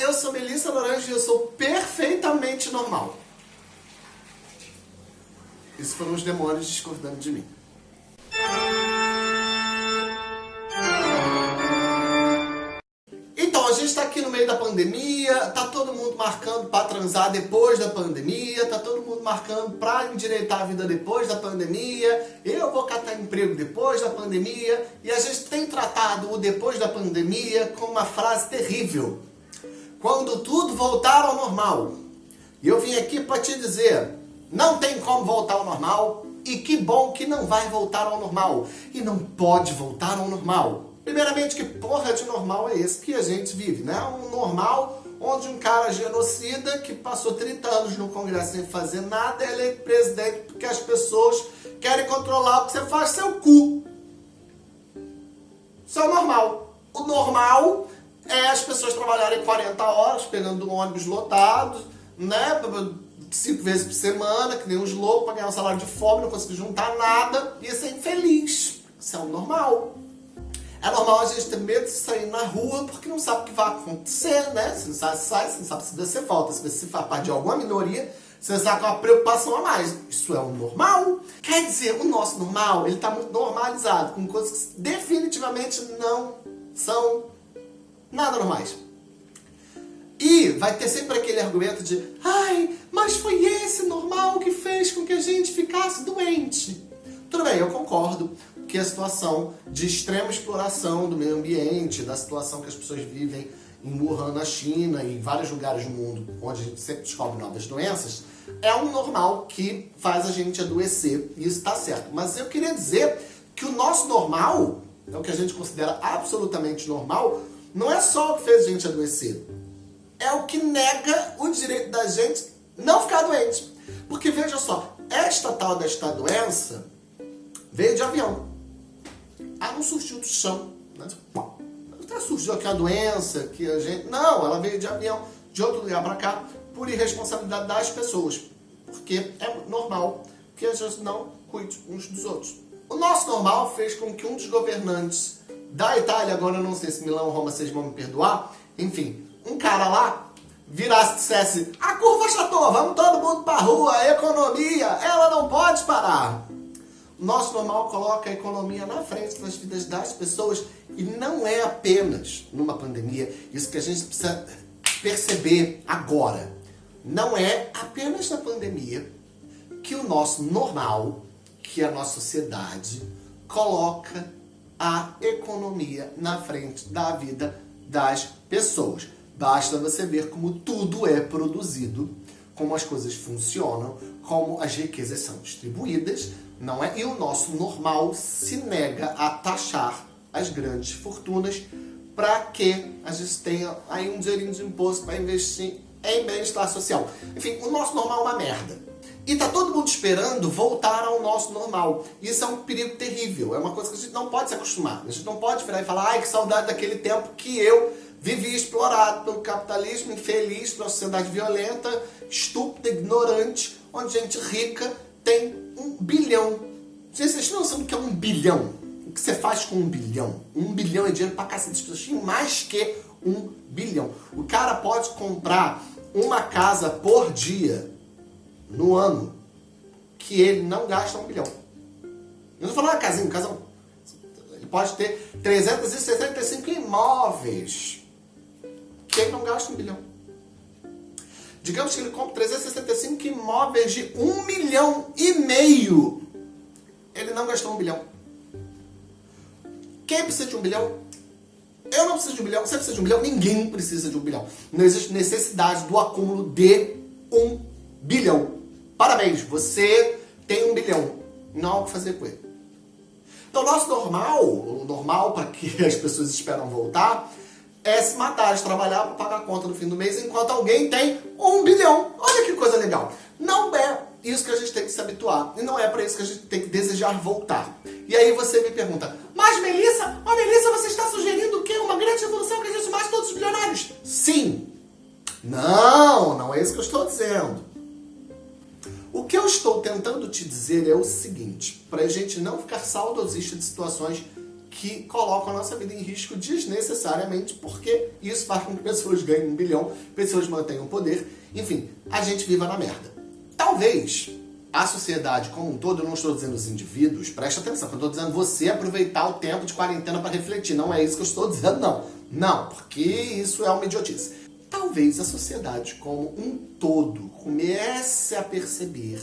eu sou Melissa Laranja e eu sou perfeitamente normal. Isso foram os demônios discordando de mim. Então, a gente está aqui no meio da pandemia, tá todo mundo marcando para transar depois da pandemia, tá todo mundo marcando para endireitar a vida depois da pandemia, eu vou catar emprego depois da pandemia, e a gente tem tratado o depois da pandemia com uma frase terrível. Quando tudo voltar ao normal. E eu vim aqui para te dizer, não tem como voltar ao normal, e que bom que não vai voltar ao normal. E não pode voltar ao normal. Primeiramente, que porra de normal é esse que a gente vive, né? Um normal onde um cara genocida que passou 30 anos no Congresso sem fazer nada é eleito presidente porque as pessoas querem controlar o que você faz seu cu. Isso é o normal. O normal é as pessoas trabalharem 40 horas, pegando um ônibus lotado, né? Cinco vezes por semana, que nem uns loucos, para ganhar um salário de fome, não conseguir juntar nada e ser infeliz. Isso é o normal. É normal a gente ter medo de sair na rua porque não sabe o que vai acontecer, né? Você não sabe se sai, você não sabe se você falta, se você faz parte de alguma minoria, você está com uma preocupação a mais. Isso é o normal. Quer dizer, o nosso normal, ele está muito normalizado, com coisas que definitivamente não são nada normais. E vai ter sempre aquele argumento de ai, mas foi esse normal que fez com que a gente ficasse doente. Tudo bem, eu concordo que a situação de extrema exploração do meio ambiente, da situação que as pessoas vivem em Wuhan, na China em vários lugares do mundo, onde a gente sempre descobre novas doenças, é um normal que faz a gente adoecer, e isso está certo. Mas eu queria dizer que o nosso normal, é o que a gente considera absolutamente normal, não é só o que fez a gente adoecer, é o que nega o direito da gente não ficar doente. Porque veja só, esta tal desta doença veio de avião. Ela não surgiu do chão. Né? Surgiu aqui a doença, que a gente... Não, ela veio de avião, de outro lugar para cá, por irresponsabilidade das pessoas. Porque é normal que a gente não cuide uns dos outros. O nosso normal fez com que um dos governantes da Itália, agora eu não sei se Milão ou Roma vocês vão me perdoar, enfim, um cara lá virasse e dissesse a curva chatou, vamos todo mundo para rua, a economia, ela não pode parar. Nosso normal coloca a economia na frente das vidas das pessoas e não é apenas numa pandemia, isso que a gente precisa perceber agora. Não é apenas na pandemia que o nosso normal, que a nossa sociedade, coloca a economia na frente da vida das pessoas. Basta você ver como tudo é produzido, como as coisas funcionam, como as riquezas são distribuídas, não é? E o nosso normal se nega a taxar as grandes fortunas para que a gente tenha aí um dinheirinho de imposto para investir em bem-estar social. Enfim, o nosso normal é uma merda. E tá todo mundo esperando voltar ao nosso normal. Isso é um perigo terrível. É uma coisa que a gente não pode se acostumar. A gente não pode virar e falar, ai, que saudade daquele tempo que eu vivi explorado pelo capitalismo, infeliz, pela sociedade violenta, estúpida, ignorante, onde gente rica tem um bilhão. Vocês não sabem o que é um bilhão? O que você faz com um bilhão? Um bilhão é dinheiro pra cacete. As pessoas têm mais que um bilhão. O cara pode comprar uma casa por dia no ano que ele não gasta um bilhão. Eu não falando uma casinha, um casão. Ele pode ter 365 imóveis que ele não gasta um bilhão. Digamos que ele compra 365 imóveis de um milhão e meio. Ele não gastou um bilhão. Quem precisa de um bilhão? Eu não preciso de um bilhão. Você precisa de um bilhão? Ninguém precisa de um bilhão. Não existe necessidade do acúmulo de um bilhão. Parabéns, você tem um bilhão. Não há o que fazer com ele. Então, nosso normal, o normal para que as pessoas esperam voltar, é se matar, de trabalhar para pagar a conta no fim do mês, enquanto alguém tem um bilhão. Olha que coisa legal. Não é isso que a gente tem que se habituar. E não é para isso que a gente tem que desejar voltar. E aí você me pergunta, mas Melissa, ó Melissa, você está sugerindo o quê? Uma grande revolução que a gente mate todos os bilionários? Sim. Não, não é isso que eu estou dizendo. Estou tentando te dizer é o seguinte, para a gente não ficar saudosista de situações que colocam a nossa vida em risco desnecessariamente, porque isso faz com que pessoas ganhem um bilhão, pessoas mantenham poder, enfim, a gente viva na merda. Talvez a sociedade como um todo, eu não estou dizendo os indivíduos, preste atenção, eu estou dizendo você aproveitar o tempo de quarentena para refletir, não é isso que eu estou dizendo, não. Não, porque isso é uma idiotice. Talvez a sociedade como um todo comece a perceber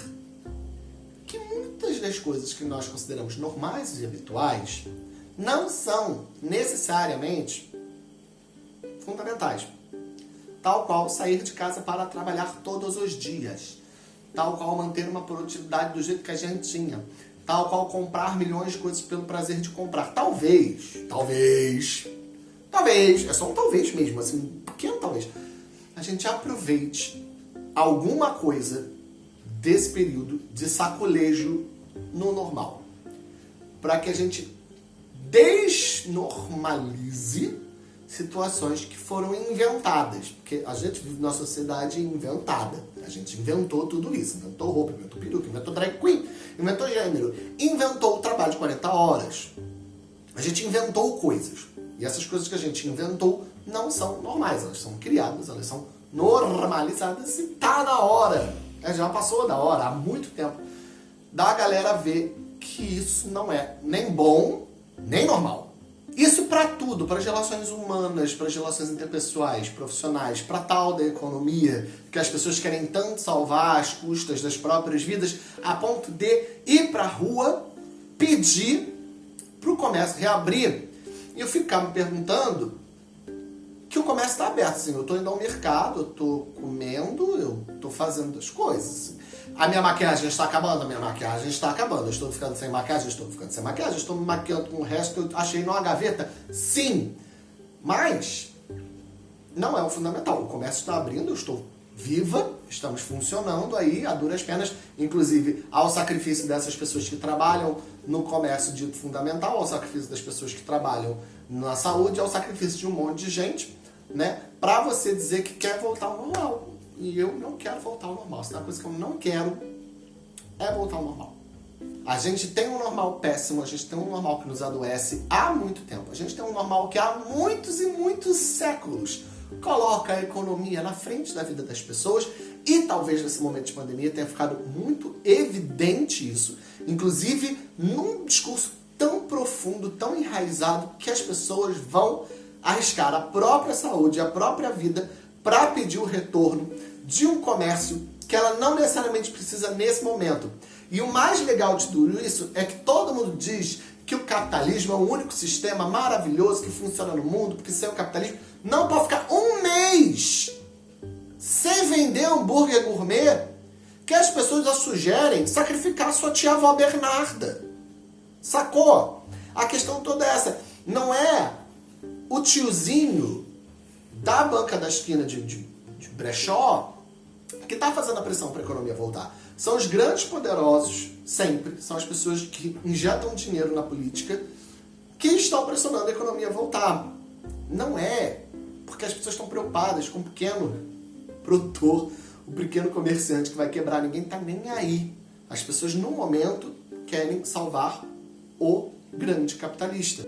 que muitas das coisas que nós consideramos normais e habituais não são necessariamente fundamentais. Tal qual sair de casa para trabalhar todos os dias. Tal qual manter uma produtividade do jeito que a gente tinha. Tal qual comprar milhões de coisas pelo prazer de comprar. Talvez, talvez, talvez, é só um talvez mesmo, assim, um pequeno talvez. A gente aproveite alguma coisa desse período de sacolejo no normal. Para que a gente desnormalize situações que foram inventadas. Porque a gente vive numa sociedade inventada. A gente inventou tudo isso. Inventou roupa, inventou peruca, inventou drag queen, inventou gênero, inventou o trabalho de 40 horas. A gente inventou coisas. E essas coisas que a gente inventou não são normais. Elas são criadas, elas são normalizadas e tá na hora. É, já passou da hora, há muito tempo, da galera ver que isso não é nem bom nem normal. Isso para tudo, para as relações humanas, para as relações interpessoais, profissionais, para tal da economia, que as pessoas querem tanto salvar às custas das próprias vidas, a ponto de ir para a rua pedir para o comércio reabrir. E eu ficar me perguntando que o comércio está aberto. Assim, eu estou indo ao mercado, eu estou comendo, eu estou fazendo as coisas. A minha maquiagem está acabando, a minha maquiagem está acabando. Eu estou ficando sem maquiagem, estou ficando sem maquiagem, estou me maquiando com o resto que eu achei numa gaveta. Sim, mas não é o fundamental. O comércio está abrindo, eu estou viva, estamos funcionando aí a duras penas, inclusive ao sacrifício dessas pessoas que trabalham no comércio dito fundamental, ao sacrifício das pessoas que trabalham na saúde, ao sacrifício de um monte de gente, né? Para você dizer que quer voltar ao normal. E eu não quero voltar ao normal. Se tem uma coisa que eu não quero é voltar ao normal. A gente tem um normal péssimo, a gente tem um normal que nos adoece há muito tempo. A gente tem um normal que há muitos e muitos séculos coloca a economia na frente da vida das pessoas e talvez nesse momento de pandemia tenha ficado muito evidente isso, inclusive num discurso tão profundo, tão enraizado, que as pessoas vão arriscar a própria saúde, a própria vida para pedir o retorno de um comércio que ela não necessariamente precisa nesse momento. E o mais legal de tudo isso é que todo mundo diz que o capitalismo é o único sistema maravilhoso que funciona no mundo, porque sem o capitalismo não pode ficar mês sem vender hambúrguer gourmet que as pessoas já sugerem sacrificar sua tia-avó Bernarda. Sacou? A questão toda é essa. Não é o tiozinho da banca da esquina de, de, de brechó que está fazendo a pressão para a economia voltar. São os grandes poderosos, sempre, são as pessoas que injetam dinheiro na política que estão pressionando a economia a voltar. Não é porque as pessoas estão preocupadas com o pequeno produtor, o pequeno comerciante que vai quebrar. Ninguém está nem aí. As pessoas, no momento, querem salvar o grande capitalista.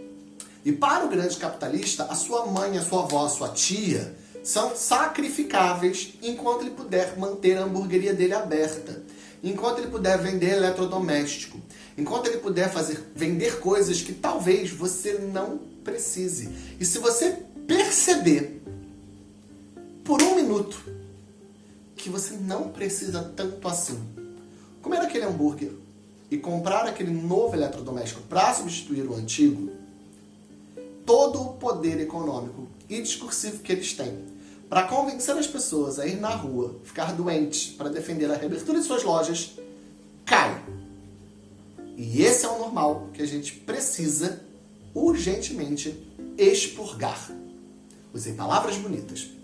E para o grande capitalista, a sua mãe, a sua avó, a sua tia são sacrificáveis enquanto ele puder manter a hamburgueria dele aberta, enquanto ele puder vender eletrodoméstico, enquanto ele puder fazer vender coisas que talvez você não precise. E se você perceber minuto que você não precisa tanto assim comer aquele hambúrguer e comprar aquele novo eletrodoméstico para substituir o antigo, todo o poder econômico e discursivo que eles têm para convencer as pessoas a ir na rua, ficar doentes para defender a reabertura de suas lojas, cai. E esse é o normal que a gente precisa urgentemente expurgar. Usei palavras bonitas.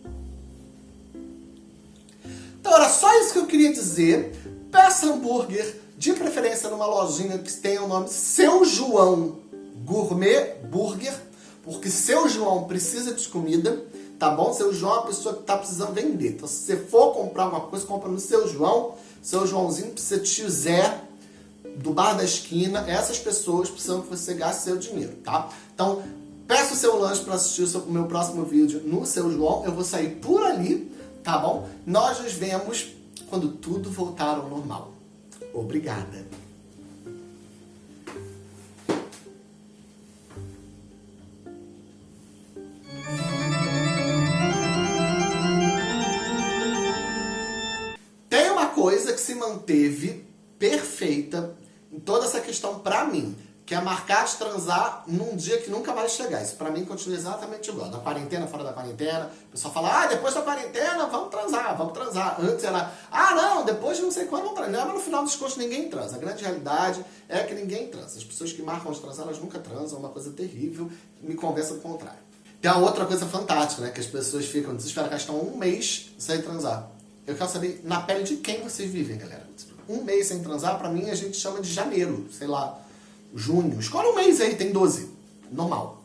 Era só isso que eu queria dizer. Peça hambúrguer, de preferência numa lojinha que tenha o nome Seu João Gourmet Burger porque seu João precisa de comida, tá bom? Seu João é uma pessoa que está precisando vender. Então, se você for comprar uma coisa, compra no seu João. Seu Joãozinho precisa de Zé do bar da esquina, essas pessoas precisam que você gaste seu dinheiro, tá? Então, peça o seu lanche para assistir o, seu, o meu próximo vídeo no seu João. Eu vou sair por ali, tá bom? Nós nos vemos quando tudo voltar ao normal. Obrigada. Tem uma coisa que se manteve perfeita em toda essa questão pra mim, que é marcar de transar num dia que nunca vai chegar. Isso pra mim continua exatamente igual. Na quarentena, fora da quarentena, o pessoal fala, ah, depois da quarentena, vamos transar, vamos transar. Antes era, ah, não, depois de não sei quando, vamos transar. Mas no final dos contos ninguém transa. A grande realidade é que ninguém transa. As pessoas que marcam de transar, elas nunca transam, é uma coisa terrível, me convença do contrário. Tem uma outra coisa fantástica, né, que as pessoas ficam desesperadas, estão um mês sem transar. Eu quero saber na pele de quem vocês vivem, galera um mês sem transar, pra mim a gente chama de janeiro, sei lá, junho. Escolhe um mês aí, tem 12. Normal.